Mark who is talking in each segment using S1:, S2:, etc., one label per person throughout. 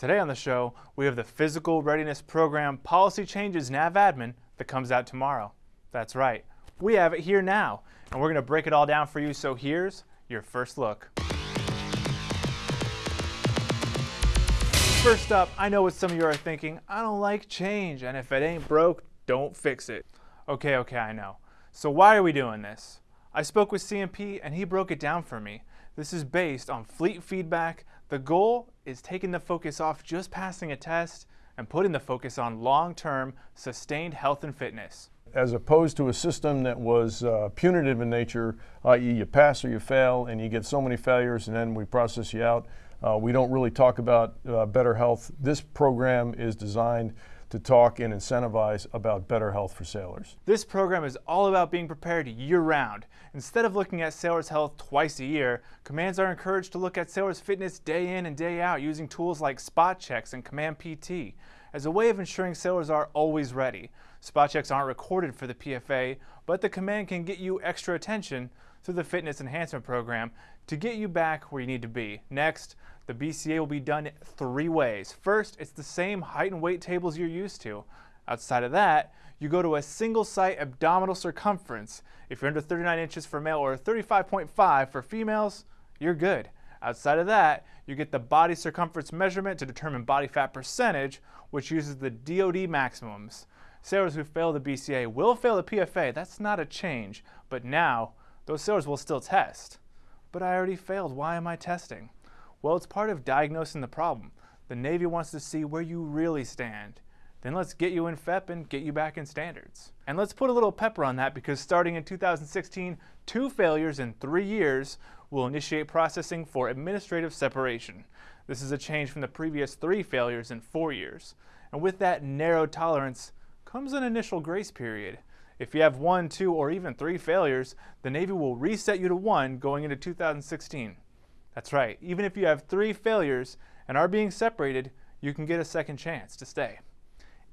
S1: Today on the show, we have the Physical Readiness Program Policy Changes NAV Admin that comes out tomorrow. That's right, we have it here now, and we're going to break it all down for you, so here's your first look. First up, I know what some of you are thinking, I don't like change, and if it ain't broke, don't fix it. Okay, okay, I know. So why are we doing this? I spoke with CNP and he broke it down for me. This is based on fleet feedback. The goal is taking the focus off just passing a test and putting the focus on long-term sustained health and fitness.
S2: As opposed to a system that was uh, punitive in nature, i.e. you pass or you fail and you get so many failures and then we process you out. Uh, we don't really talk about uh, better health. This program is designed to talk and incentivize about better health for sailors.
S1: This program is all about being prepared year-round. Instead of looking at sailors' health twice a year, commands are encouraged to look at sailors' fitness day in and day out using tools like spot checks and command PT as a way of ensuring sailors are always ready. Spot checks aren't recorded for the PFA, but the command can get you extra attention through the fitness enhancement program to get you back where you need to be. Next, the BCA will be done three ways. First, it's the same height and weight tables you're used to. Outside of that, you go to a single site abdominal circumference. If you're under 39 inches for male or 35.5 for females, you're good. Outside of that, you get the body circumference measurement to determine body fat percentage, which uses the DOD maximums. Sailors who fail the BCA will fail the PFA. That's not a change, but now those sailors will still test. But I already failed. Why am I testing? Well, it's part of diagnosing the problem. The Navy wants to see where you really stand. Then let's get you in FEP and get you back in standards. And let's put a little pepper on that because starting in 2016, two failures in three years will initiate processing for administrative separation. This is a change from the previous three failures in four years. And with that narrow tolerance comes an initial grace period. If you have one, two, or even three failures, the Navy will reset you to one going into 2016. That's right, even if you have three failures and are being separated, you can get a second chance to stay.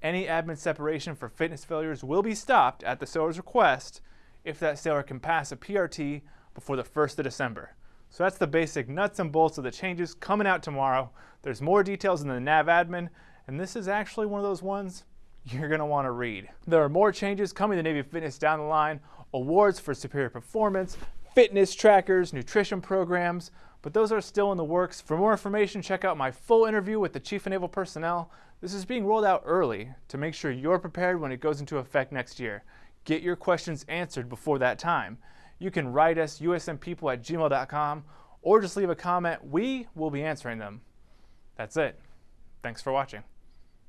S1: Any admin separation for fitness failures will be stopped at the sailor's request if that sailor can pass a PRT before the 1st of December. So that's the basic nuts and bolts of the changes coming out tomorrow. There's more details in the NAV admin, and this is actually one of those ones you're going to want to read. There are more changes coming to Navy Fitness down the line, awards for superior performance, fitness trackers, nutrition programs, but those are still in the works. For more information, check out my full interview with the Chief of Naval Personnel. This is being rolled out early to make sure you're prepared when it goes into effect next year. Get your questions answered before that time. You can write us usnpeople at gmail.com or just leave a comment. We will be answering them. That's it. Thanks for watching.